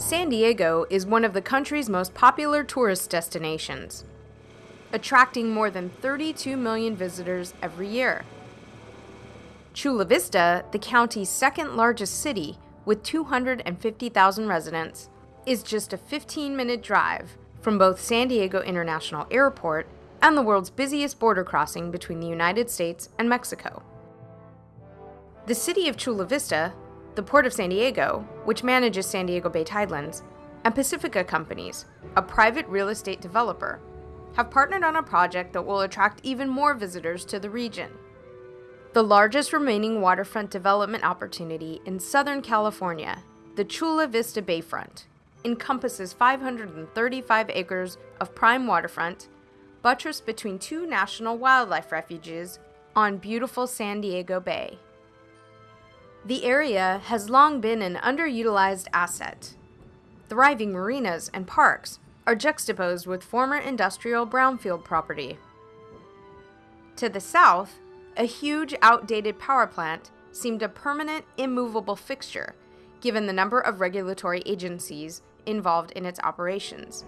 San Diego is one of the country's most popular tourist destinations, attracting more than 32 million visitors every year. Chula Vista, the county's second largest city with 250,000 residents, is just a 15 minute drive from both San Diego International Airport and the world's busiest border crossing between the United States and Mexico. The city of Chula Vista, the Port of San Diego, which manages San Diego Bay Tidelands, and Pacifica Companies, a private real estate developer, have partnered on a project that will attract even more visitors to the region. The largest remaining waterfront development opportunity in Southern California, the Chula Vista Bayfront, encompasses 535 acres of prime waterfront buttressed between two national wildlife refuges on beautiful San Diego Bay. The area has long been an underutilized asset. Thriving marinas and parks are juxtaposed with former industrial brownfield property. To the south, a huge outdated power plant seemed a permanent, immovable fixture given the number of regulatory agencies involved in its operations.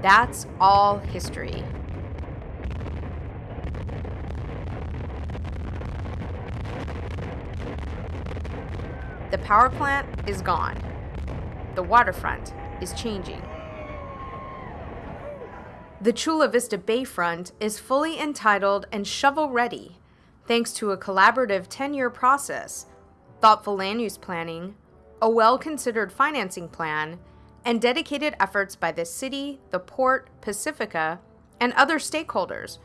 That's all history. The power plant is gone. The waterfront is changing. The Chula Vista Bayfront is fully entitled and shovel ready thanks to a collaborative 10 year process, thoughtful land use planning, a well considered financing plan, and dedicated efforts by the city, the port, Pacifica, and other stakeholders,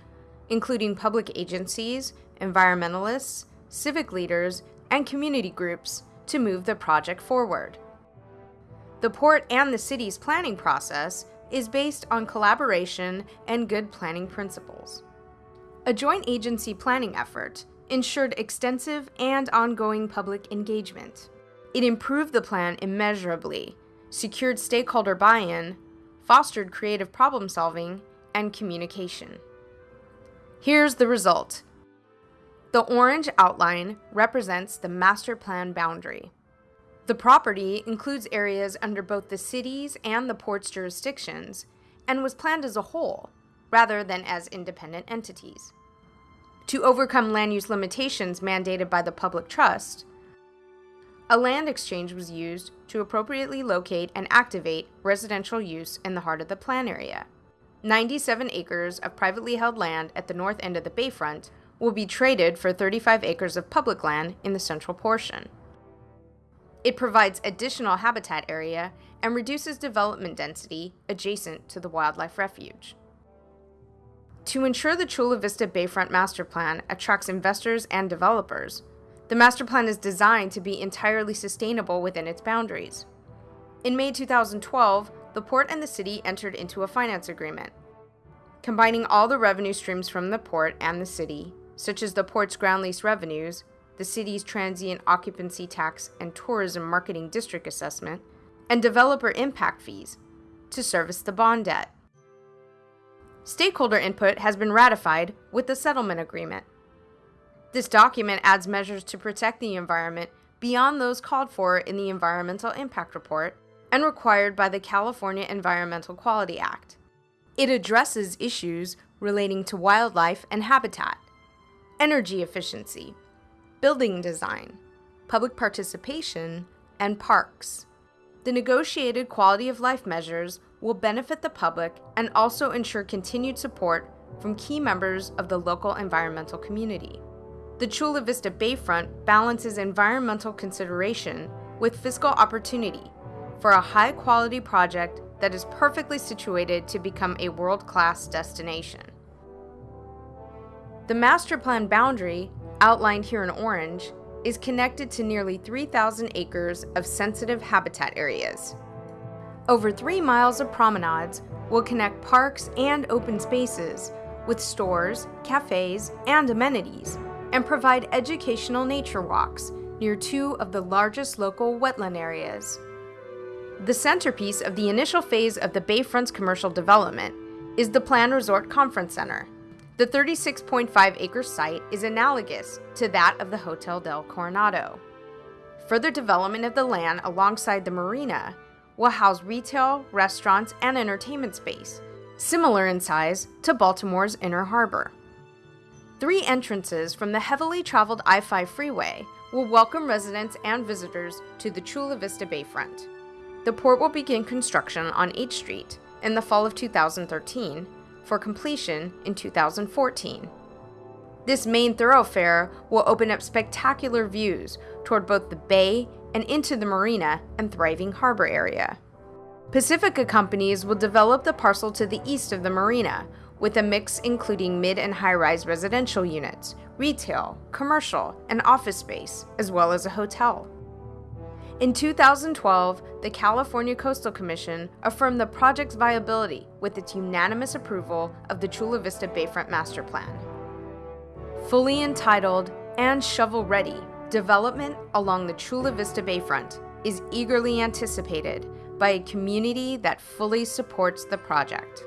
including public agencies, environmentalists, civic leaders, and community groups, to move the project forward. The port and the city's planning process is based on collaboration and good planning principles. A joint agency planning effort ensured extensive and ongoing public engagement. It improved the plan immeasurably secured stakeholder buy in, fostered creative problem solving, and communication. Here's the result the orange outline represents the master plan boundary. The property includes areas under both the city's and the port's jurisdictions and was planned as a whole rather than as independent entities. To overcome land use limitations mandated by the public trust, a land exchange was used to appropriately locate and activate residential use in the heart of the plan area. 97 acres of privately held land at the north end of the bayfront will be traded for 35 acres of public land in the central portion. It provides additional habitat area and reduces development density adjacent to the wildlife refuge. To ensure the Chula Vista Bayfront Master Plan attracts investors and developers, the master plan is designed to be entirely sustainable within its boundaries. In May 2012, the port and the city entered into a finance agreement. Combining all the revenue streams from the port and the city, such as the port's ground lease revenues, the city's transient occupancy tax and tourism marketing district assessment, and developer impact fees, to service the bond debt. Stakeholder input has been ratified with the settlement agreement. This document adds measures to protect the environment beyond those called for in the Environmental Impact Report and required by the California Environmental Quality Act. It addresses issues relating to wildlife and habitat, energy efficiency, building design, public participation, and parks. The negotiated quality of life measures will benefit the public and also ensure continued support from key members of the local environmental community. The Chula Vista Bayfront balances environmental consideration with fiscal opportunity for a high quality project that is perfectly situated to become a world class destination. The master plan boundary, outlined here in orange, is connected to nearly 3,000 acres of sensitive habitat areas. Over three miles of promenades will connect parks and open spaces with stores, cafes, and amenities and provide educational nature walks near two of the largest local wetland areas. The centerpiece of the initial phase of the Bayfront's commercial development is the Plan Resort Conference Center. The 36.5 acre site is analogous to that of the Hotel del Coronado. Further development of the land alongside the marina will house retail, restaurants, and entertainment space, similar in size to Baltimore's Inner Harbor. Three entrances from the heavily traveled I 5 freeway will welcome residents and visitors to the Chula Vista Bayfront. The port will begin construction on H Street in the fall of 2013 for completion in 2014. This main thoroughfare will open up spectacular views toward both the bay and into the marina and thriving harbor area. Pacifica companies will develop the parcel to the east of the marina, with a mix including mid and high rise residential units, retail, commercial, and office space, as well as a hotel. In 2012, the California Coastal Commission affirmed the project's viability with its unanimous approval of the Chula Vista Bayfront Master Plan. Fully entitled and shovel ready, development along the Chula Vista Bayfront is eagerly anticipated by a community that fully supports the project.